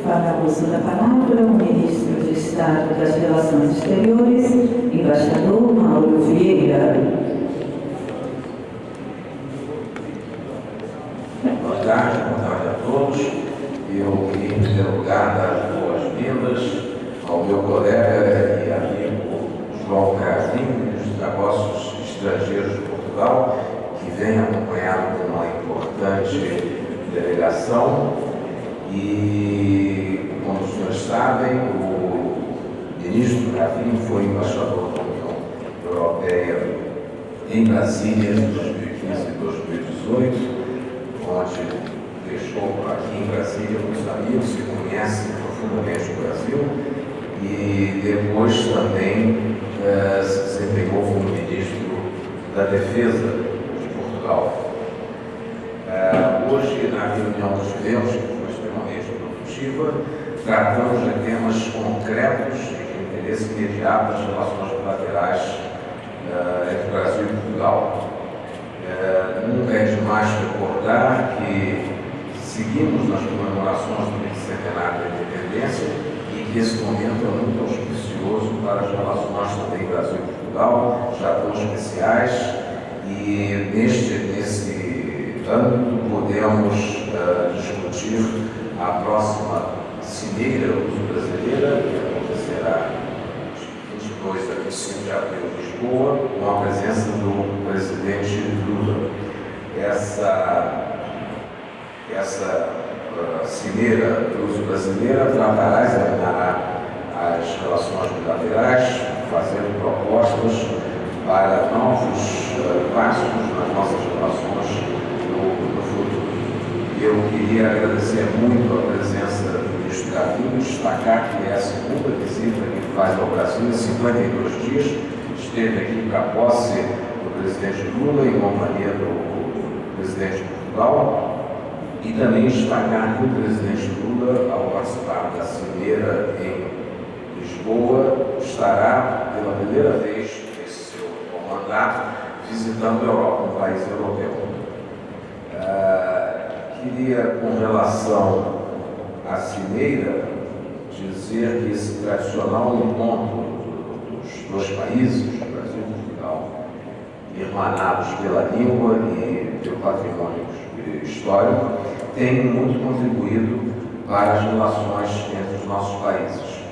Fala o uso da palavra o ministro de Estado das Relações Exteriores, embaixador Mauro Vieira. Boa tarde, boa tarde a todos. Eu queria, em primeiro lugar, dar boas-vindas ao meu colega e amigo João ministro dos Negócios Estrangeiros de Portugal, que vem acompanhado de uma importante delegação e, como os senhores sabem, o ministro Gavin foi embaixador da União Europeia em Brasília em 2015 e 2018, onde deixou aqui em Brasília muitos amigos que conhecem profundamente o Brasil e depois também eh, se desempenhou como ministro da Defesa de Portugal. Eh, hoje, na reunião que tivemos, tratamos de temas concretos de interesse imediato das relações bilaterais eh, entre Brasil e Portugal. Eh, nunca é demais recordar que seguimos nas comemorações do bicentenário da independência e que esse momento é muito auspicioso para as relações também Brasil e Portugal, já tão especiais, e neste, nesse âmbito podemos uh, discutir a próxima cimeira luso-brasileira, que acontecerá 22 a 25 de abril em Lisboa, com a presença do presidente Lula. Essa, essa uh, cimeira luso-brasileira tratará, examinará as relações bilaterais, fazendo propostas para novos uh, passos nas nossas relações. Eu queria agradecer muito a presença do ministro Gavinho, destacar que é a segunda visita que faz ao Brasil em 52 dias. Esteve aqui para a posse do presidente Lula em companhia do presidente de Portugal e também destacar que o presidente Lula, ao participar da cimeira em Lisboa, estará pela primeira vez nesse seu mandato visitando a Europa, um país europeu. Uh, queria, com relação à cimeira, dizer que esse tradicional encontro dos dois países, Brasil e Portugal, irmanados pela língua e pelo patrimônio histórico, tem muito contribuído para as relações entre os nossos países.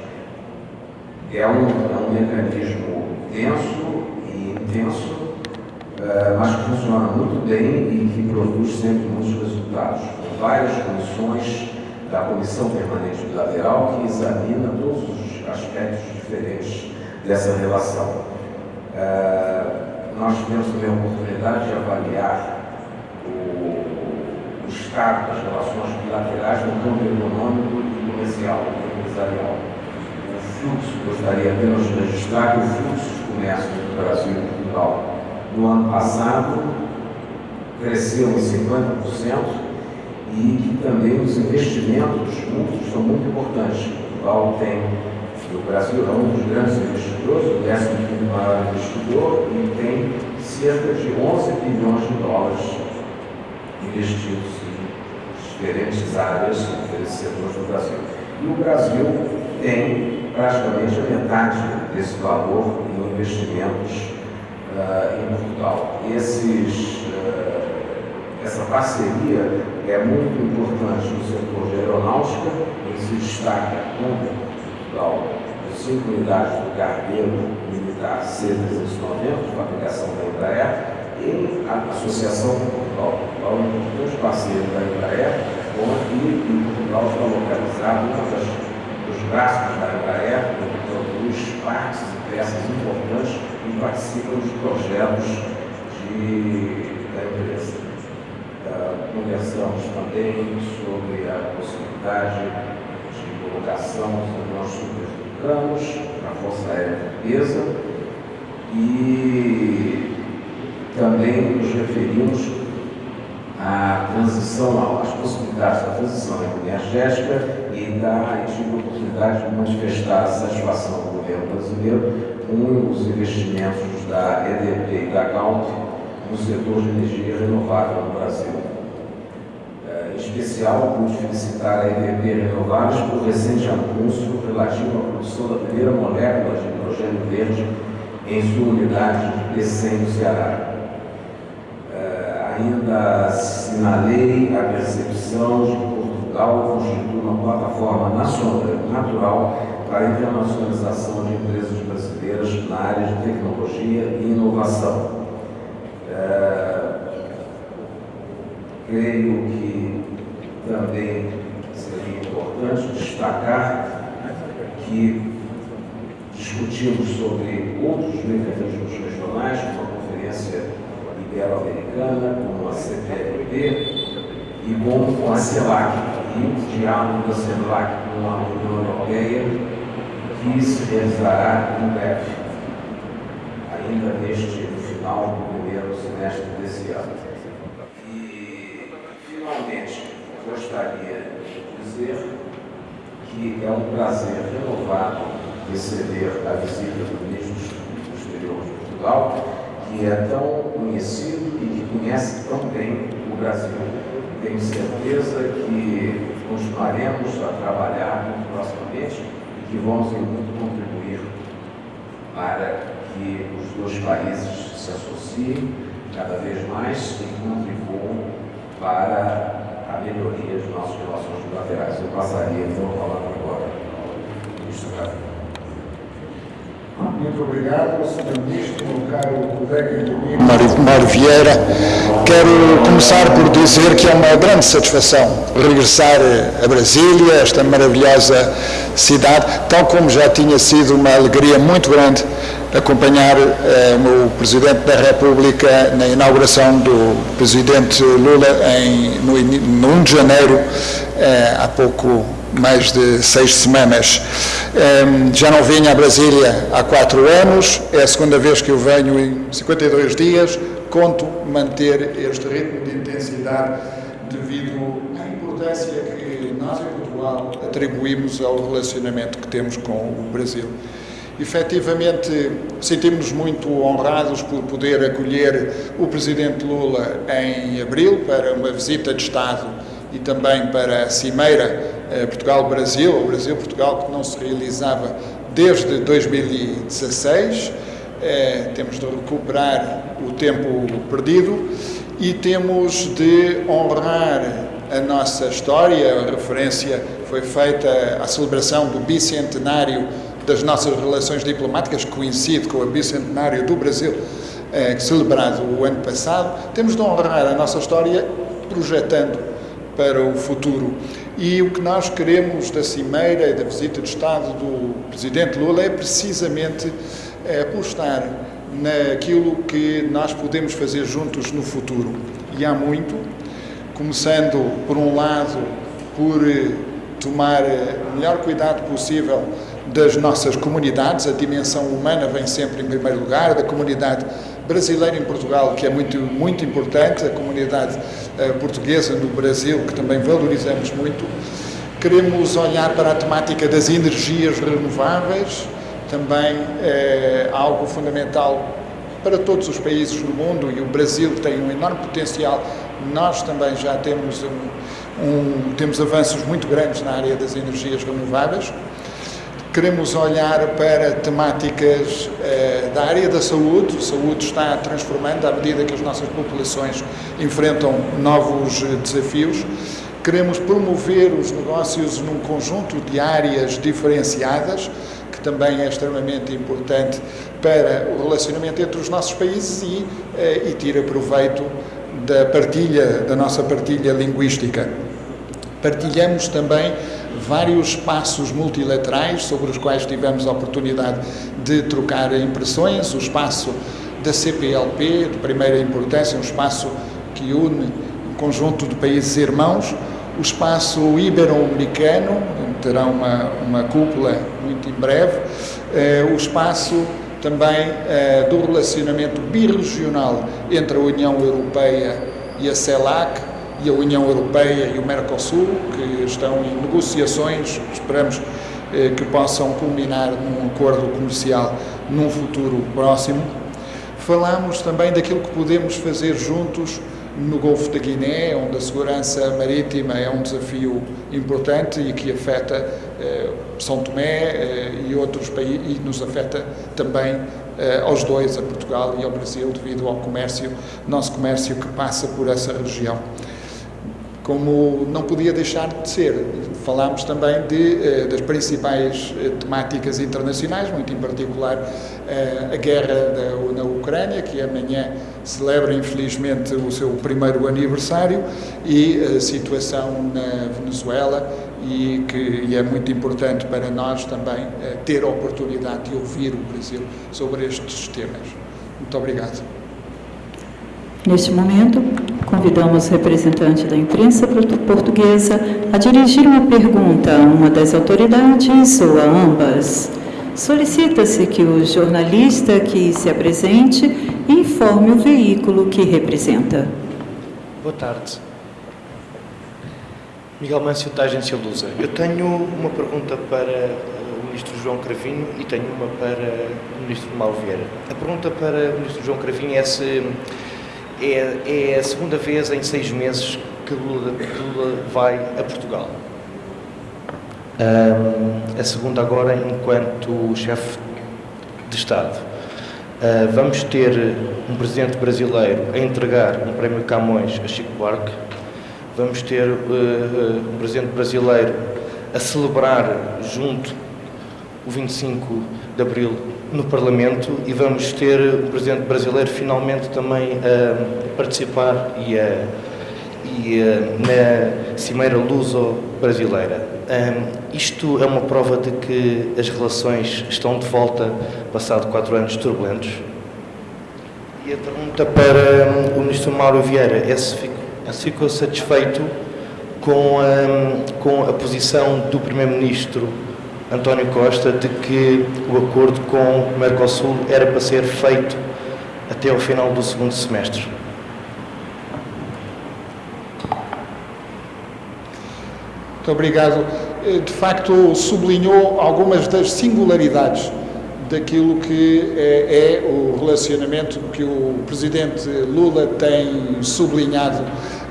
É um, é um mecanismo denso e intenso Uh, mas que funciona muito bem e que produz sempre muitos resultados. Com várias comissões da Comissão Permanente Bilateral que examina todos os aspectos diferentes dessa relação. Uh, nós tivemos também a oportunidade de avaliar o, o estado das relações bilaterais no campo econômico e comercial, empresarial. O fluxo, gostaria apenas de registrar que o fluxo de comércio entre o Brasil e Portugal no ano passado cresceu em 50% e que também os investimentos juntos são muito importantes. Portugal tem, o Brasil é um dos grandes investidores, o décimo maior investidor, e tem cerca de 11 bilhões de dólares investidos em diferentes áreas, setores do Brasil. E o Brasil tem praticamente a metade desse valor em investimentos uh, em Portugal. Esses, essa parceria é muito importante no setor de aeronáutica, ele se destaca com Portugal as cinco unidades do cargueiro militar C-390, de fabricação da Embraer, e a Associação Portugal. Portugal é um importante parceiro da Embraer, onde em Portugal está localizado um dos braços da Embraer, então, produz partes e peças importantes e participam dos projetos de, conversamos também sobre a possibilidade de colocação dos nossos supermercados na Força Aérea Portuguesa e também nos referimos à transição, às possibilidades da transição energética e da oportunidade de manifestar a satisfação do governo brasileiro com os investimentos da EDP e da Galp no setor de energia renovável no Brasil. Especial, pude felicitar a EDP Renováveis por recente anúncio relativo à produção da primeira molécula de hidrogênio verde em sua unidade de PCM no Ceará. Uh, ainda assinalei a percepção de que Portugal constitui uma plataforma nacional, natural para a internacionalização de empresas brasileiras na área de tecnologia e inovação. Uh, creio que também seria importante destacar que discutimos sobre outros mecanismos regionais, como a Conferência Ibero-Americana, como a CPLP e como a CELAC, e o diálogo da CELAC com a União Europeia, que se realizará em breve, ainda neste final do primeiro semestre desse ano. Finalmente, gostaria de dizer que é um prazer renovado receber a visita do ministro do Exterior de Portugal, que é tão conhecido e que conhece tão bem o Brasil. Tenho certeza que continuaremos a trabalhar muito proximamente e que vamos muito contribuir para que os dois países se associem cada vez mais e contribuam para a melhoria de nossas relações bilaterais. Eu passaria então a palavra agora ao ministro Gabriel. Muito obrigado, Sr. Ministro, meu caro colega e amigo Mário Vieira. Quero começar por dizer que é uma grande satisfação regressar a Brasília, esta maravilhosa cidade, tal como já tinha sido uma alegria muito grande acompanhar eh, o Presidente da República na inauguração do Presidente Lula em, no, no 1 de janeiro, eh, há pouco mais de seis semanas. Eh, já não vinha a Brasília há quatro anos, é a segunda vez que eu venho em 52 dias, conto manter este ritmo de intensidade devido à importância que nós em Portugal atribuímos ao relacionamento que temos com o Brasil. Efetivamente, sentimos-nos muito honrados por poder acolher o Presidente Lula em abril para uma visita de Estado e também para a Cimeira eh, Portugal-Brasil, o Brasil-Portugal que não se realizava desde 2016. Eh, temos de recuperar o tempo perdido e temos de honrar a nossa história. A referência foi feita à celebração do bicentenário das nossas relações diplomáticas, que coincide com o bicentenário do Brasil, eh, celebrado o ano passado, temos de honrar a nossa história projetando para o futuro. E o que nós queremos da Cimeira e da visita de Estado do Presidente Lula é precisamente eh, apostar naquilo que nós podemos fazer juntos no futuro. E há muito, começando, por um lado, por eh, tomar eh, o melhor cuidado possível das nossas comunidades, a dimensão humana vem sempre em primeiro lugar, da comunidade brasileira em Portugal, que é muito, muito importante, a comunidade uh, portuguesa no Brasil, que também valorizamos muito. Queremos olhar para a temática das energias renováveis, também é algo fundamental para todos os países do mundo e o Brasil tem um enorme potencial. Nós também já temos, um, um, temos avanços muito grandes na área das energias renováveis. Queremos olhar para temáticas eh, da área da saúde. A saúde está transformando à medida que as nossas populações enfrentam novos desafios. Queremos promover os negócios num conjunto de áreas diferenciadas, que também é extremamente importante para o relacionamento entre os nossos países e, eh, e tira proveito da partilha, da nossa partilha linguística. Partilhamos também vários espaços multilaterais sobre os quais tivemos a oportunidade de trocar impressões, o espaço da CPLP, de primeira importância, um espaço que une um conjunto de países irmãos, o espaço ibero-americano, terá uma, uma cúpula muito em breve, eh, o espaço também eh, do relacionamento birregional entre a União Europeia e a CELAC, e a União Europeia e o Mercosul, que estão em negociações, esperamos eh, que possam culminar num acordo comercial num futuro próximo. Falamos também daquilo que podemos fazer juntos no Golfo da Guiné, onde a segurança marítima é um desafio importante e que afeta eh, São Tomé eh, e outros países e nos afeta também eh, aos dois, a Portugal e ao Brasil, devido ao comércio, nosso comércio que passa por essa região como não podia deixar de ser. Falámos também de, eh, das principais eh, temáticas internacionais, muito em particular eh, a guerra na Ucrânia, que amanhã celebra infelizmente o seu primeiro aniversário, e a situação na Venezuela, e que e é muito importante para nós também ter a oportunidade de ouvir o Brasil sobre estes temas. Muito obrigado. Neste momento, convidamos o representante da imprensa portuguesa a dirigir uma pergunta a uma das autoridades ou a ambas. Solicita-se que o jornalista que se apresente informe o veículo que representa. Boa tarde. Miguel Mâncio, da Agência Lusa. Eu tenho uma pergunta para o Ministro João Cravinho e tenho uma para o Ministro Mauro Vieira. A pergunta para o Ministro João Cravinho é se é, é a segunda vez em seis meses que Lula, Lula vai a Portugal. Um, a segunda agora enquanto chefe de Estado. Uh, vamos ter um presidente brasileiro a entregar um prémio Camões a Chico Buarque. Vamos ter uh, um presidente brasileiro a celebrar junto o 25 de Abril no Parlamento e vamos ter o Presidente brasileiro finalmente também a participar e, a, e a, na Cimeira Luso-Brasileira. Um, isto é uma prova de que as relações estão de volta, passado quatro anos turbulentos. E a pergunta para o Ministro Mauro Vieira é se ficou, se ficou satisfeito com a, com a posição do Primeiro-Ministro António Costa de que o acordo com o Mercosul era para ser feito até ao final do segundo semestre. Muito obrigado. Eh, de facto, sublinhou algumas das singularidades daquilo que é, é, o relacionamento que o presidente Lula tem sublinhado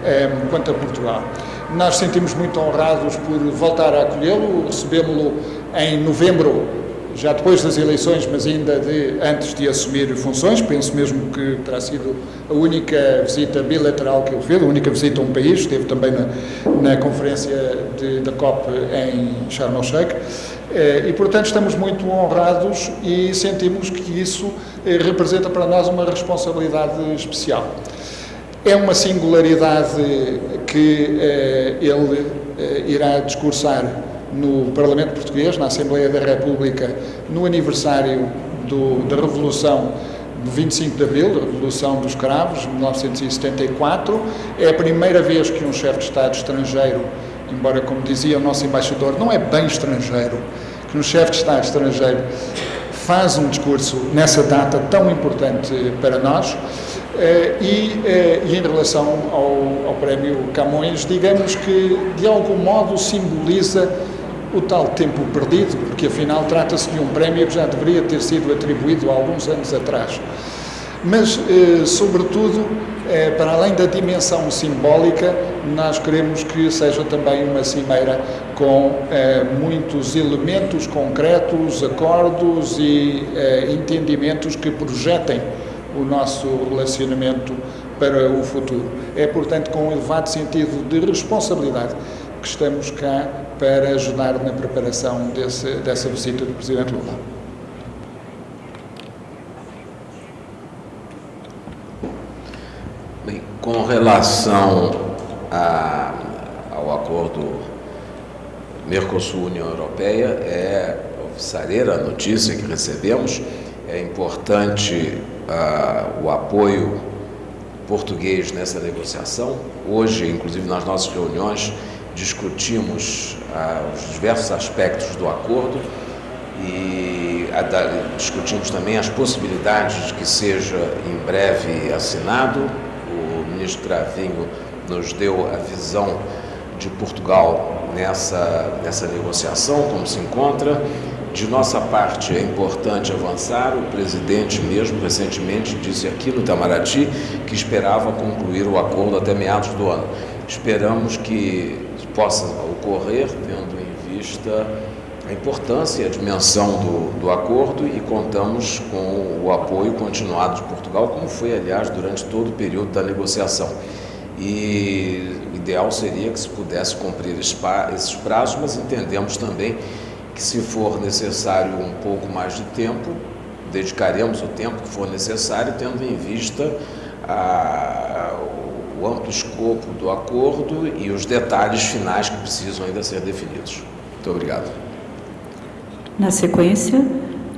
eh, quanto a Portugal. Nós sentimos muito honrados por voltar a acolhê-lo, recebemos-lo em novembro, já depois das eleições, mas ainda de, antes de assumir funções. Penso mesmo que terá sido a única visita bilateral que ele fez, a única visita a um país. Esteve também na, na conferência de, da COP em Sharm el-Sheikh. Eh, e, portanto, estamos muito honrados e sentimos que isso eh, representa para nós uma responsabilidade especial. É uma singularidade que eh, ele eh, irá discursar no Parlamento Português, na Assembleia da República, no aniversário do, da Revolução do 25 de Abril, da Revolução dos Cravos, de 1974. É a primeira vez que um chefe de Estado estrangeiro, embora, como dizia o nosso embaixador, não é bem estrangeiro, que um chefe de Estado estrangeiro faz um discurso nessa data tão importante para nós. Eh, e, eh, e, em relação ao, ao Prémio Camões, digamos que de algum modo simboliza o tal tempo perdido, porque afinal trata-se de um prémio que já deveria ter sido atribuído há alguns anos atrás. Mas, eh, sobretudo, para além da dimensão simbólica, nós queremos que seja também uma cimeira com muitos elementos concretos, acordos e entendimentos que projetem o nosso relacionamento para o futuro. É, portanto, com um elevado sentido de responsabilidade que estamos cá para ajudar na preparação desse, dessa visita do Presidente Lula. Bem, com relação a, ao acordo Mercosul-União Europeia, é oficialeira a notícia que recebemos. É importante uh, o apoio português nessa negociação. Hoje, inclusive nas nossas reuniões, discutimos ah, os diversos aspectos do acordo e a, discutimos também as possibilidades de que seja em breve assinado. O ministro Cravinho nos deu a visão de Portugal nessa, nessa negociação, como se encontra, De nossa parte, é importante avançar. O presidente, mesmo recentemente, disse aqui no Itamaraty que esperava concluir o acordo até meados do ano. Esperamos que possa ocorrer, tendo em vista a importância e a dimensão do, do acordo e contamos com o apoio continuado de Portugal, como foi, aliás, durante todo o período da negociação. E o ideal seria que se pudesse cumprir esses prazos, mas entendemos também que, se for necessário um pouco mais de tempo, dedicaremos o tempo que for necessário, tendo em vista a, o amplo escopo do acordo e os detalhes finais que precisam ainda ser definidos. Muito obrigado. Na sequência,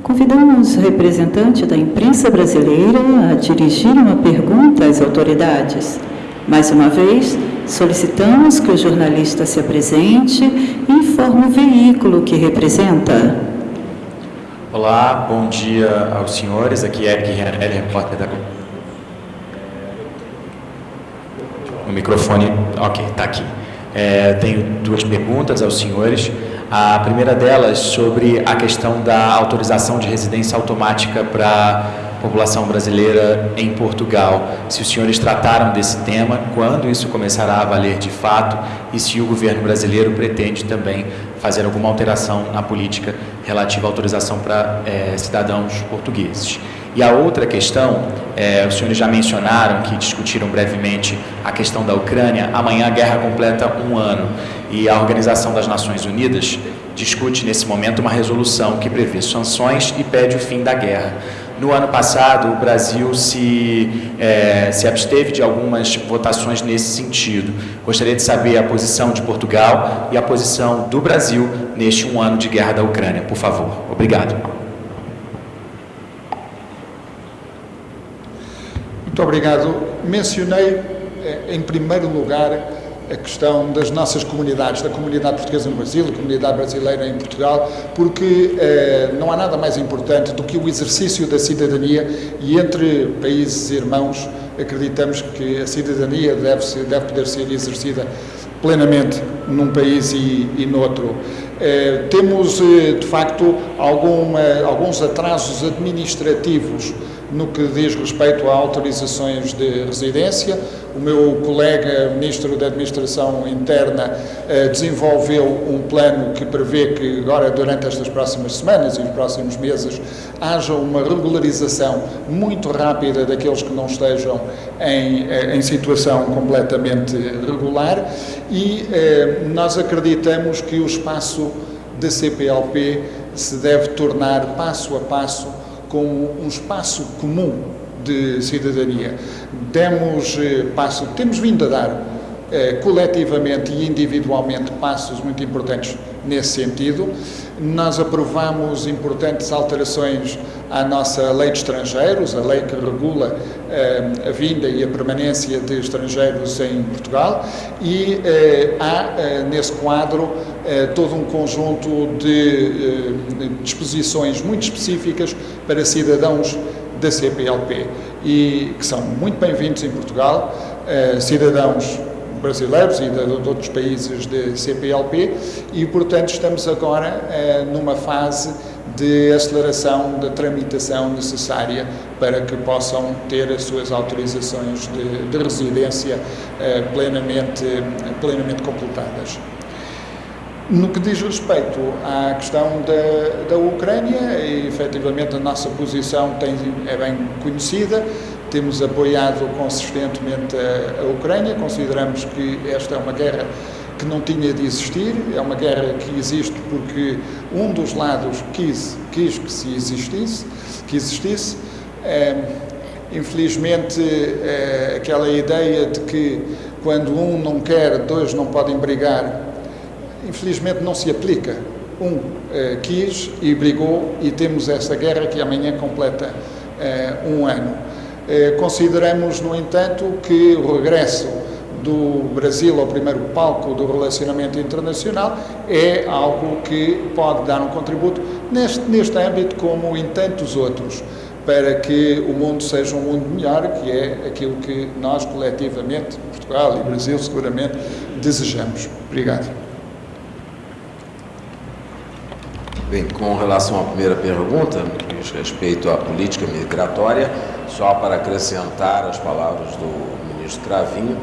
convidamos o representante da imprensa brasileira a dirigir uma pergunta às autoridades. Mais uma vez, solicitamos que o jornalista se apresente e informe o veículo que representa. Olá, bom dia aos senhores. Aqui é Eric Rianelli, repórter da O microfone, ok, está aqui. É, tenho duas perguntas aos senhores. A primeira delas sobre a questão da autorização de residência automática para população brasileira em Portugal. Se os senhores trataram desse tema, quando isso começará a valer de fato e se o governo brasileiro pretende também fazer alguma alteração na política relativa à autorização para é, cidadãos portugueses. E a outra questão, é, os senhores já mencionaram que discutiram brevemente a questão da Ucrânia. Amanhã a guerra completa um ano e a Organização das Nações Unidas discute nesse momento uma resolução que prevê sanções e pede o fim da guerra. No ano passado, o Brasil se, é, se absteve de algumas votações nesse sentido. Gostaria de saber a posição de Portugal e a posição do Brasil neste um ano de guerra da Ucrânia, por favor. Obrigado. Muito obrigado. Mencionei, eh, em primeiro lugar, a questão das nossas comunidades, da comunidade portuguesa no Brasil, da comunidade brasileira em Portugal, porque eh, não há nada mais importante do que o exercício da cidadania e entre países irmãos acreditamos que a cidadania deve, ser, deve poder ser exercida plenamente num país e, e noutro. Eh, temos, eh, de facto, alguma, alguns atrasos administrativos no que diz respeito a autorizações de residência. O meu colega Ministro da Administração Interna eh, desenvolveu um plano que prevê que agora, durante estas próximas semanas e os próximos meses, haja uma regularização muito rápida daqueles que não estejam em, eh, em situação completamente regular e eh, nós acreditamos que o espaço da CPLP se deve tornar passo a passo como um espaço comum de cidadania. Demos eh, passo, temos vindo a dar eh, coletivamente e individualmente passos muito importantes nesse sentido. Nós aprovamos importantes alterações à nossa lei de estrangeiros, a lei que regula eh, a vinda e a permanência de estrangeiros em Portugal, e eh, há eh, nesse quadro eh, todo um conjunto de eh, disposições muito específicas para cidadãos da CPLP e que são muito bem-vindos em Portugal, eh, cidadãos brasileiros e de, de, outros países de CPLP e, portanto, estamos agora eh, numa fase de aceleração da tramitação necessária para que possam ter as suas autorizações de, de residência eh, plenamente, plenamente completadas. No que diz respeito à questão da, da Ucrânia, efetivamente a nossa posição tem, é bem conhecida, temos apoiado consistentemente a, a Ucrânia, consideramos que esta é uma guerra que não tinha de existir, é uma guerra que existe porque um dos lados quis, quis que se existisse, que existisse. É, infelizmente, é, aquela ideia de que quando um não quer, dois não podem brigar, infelizmente não se aplica. Um eh, quis e brigou e temos essa guerra que amanhã completa eh, um ano. Eh, consideramos, no entanto, que o regresso do Brasil ao primeiro palco do relacionamento internacional é algo que pode dar um contributo neste, neste âmbito como em tantos outros para que o mundo seja um mundo melhor, que é aquilo que nós coletivamente, Portugal e Brasil seguramente, desejamos. Obrigado. Bem, com relação à primeira pergunta, diz respeito à política migratória, só para acrescentar as palavras do ministro Cravinho,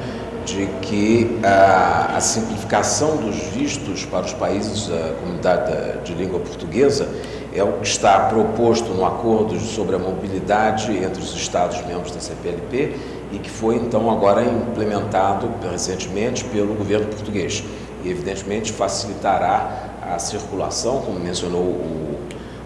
de que a, a, simplificação dos vistos para os países da comunidade de língua portuguesa é o que está proposto no acordo sobre a mobilidade entre os Estados-membros da CPLP e que foi então agora implementado recentemente pelo governo português. E evidentemente facilitará a circulação, como mencionou o,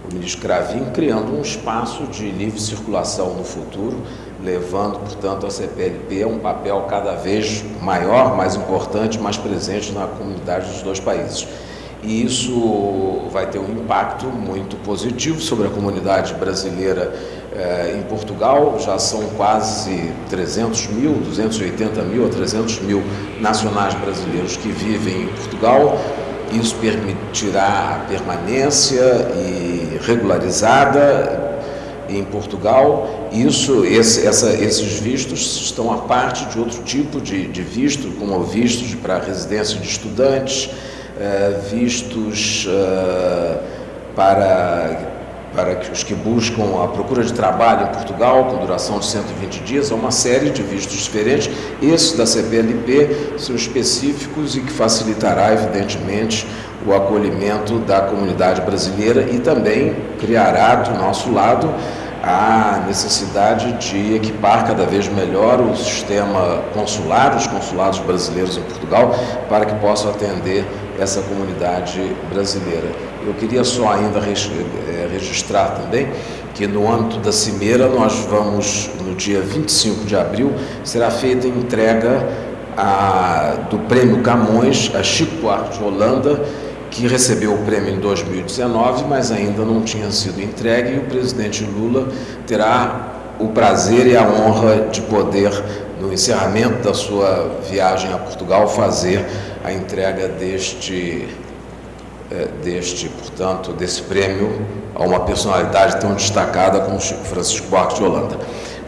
o ministro Cravinho, criando um espaço de livre circulação no futuro, levando, portanto, a CPLP a um papel cada vez maior, mais importante, mais presente na comunidade dos dois países. E isso vai ter um impacto muito positivo sobre a comunidade brasileira eh, em Portugal. Já são quase 300 mil, 280 mil a 300 mil nacionais brasileiros que vivem em Portugal isso permitirá a permanência e regularizada em Portugal. Isso, esse, essa, esses vistos estão a parte de outro tipo de, de visto, como vistos para residência de estudantes, eh, vistos eh, para para os que buscam a procura de trabalho em Portugal, com duração de 120 dias, há uma série de vistos diferentes. Esses da CPLP são específicos e que facilitará, evidentemente, o acolhimento da comunidade brasileira e também criará, do nosso lado, a necessidade de equipar cada vez melhor o sistema consular, os consulados brasileiros em Portugal, para que possam atender essa comunidade brasileira. Eu queria só ainda eh, registrar também que no âmbito da Cimeira nós vamos, no dia 25 de abril, será feita a entrega a, do Prêmio Camões a Chico Buarque de Holanda, que recebeu o prêmio em 2019, mas ainda não tinha sido entregue, e o presidente Lula terá o prazer e a honra de poder, no encerramento da sua viagem a Portugal, fazer a entrega deste, deste portanto, desse prêmio a uma personalidade tão destacada como Francisco Buarque de Holanda.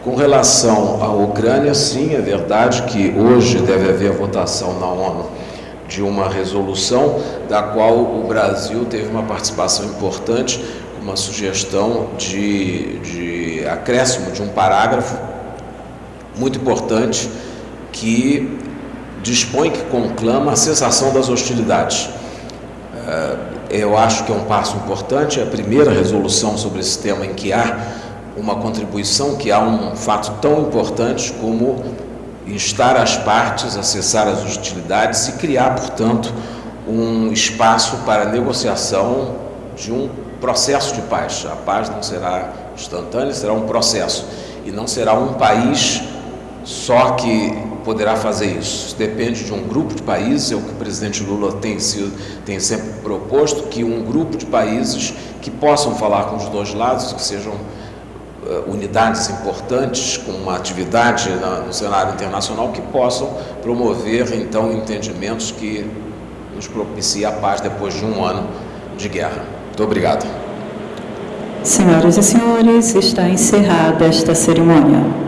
Com relação à Ucrânia, sim, é verdade que hoje deve haver votação na ONU de uma resolução da qual o Brasil teve uma participação importante, uma sugestão de, de acréscimo de um parágrafo muito importante que dispõe que conclama a cessação das hostilidades. Eh, eu acho que é um passo importante, é a primeira resolução sobre esse tema em que há uma contribuição, que há um fato tão importante como instar as partes a cessar as hostilidades e criar, portanto, um espaço para negociação de um processo de paz. A paz não será instantânea, será um processo. E não será um país só que poderá fazer isso. Depende de um grupo de países, é o que o presidente Lula tem, sido, tem sempre proposto, que um grupo de países que possam falar com os dois lados, que sejam uh, unidades importantes, com uma atividade na, no cenário internacional, que possam promover, então, entendimentos que nos propiciem a paz depois de um ano de guerra. Muito obrigado. Senhoras e senhores, está encerrada esta cerimônia.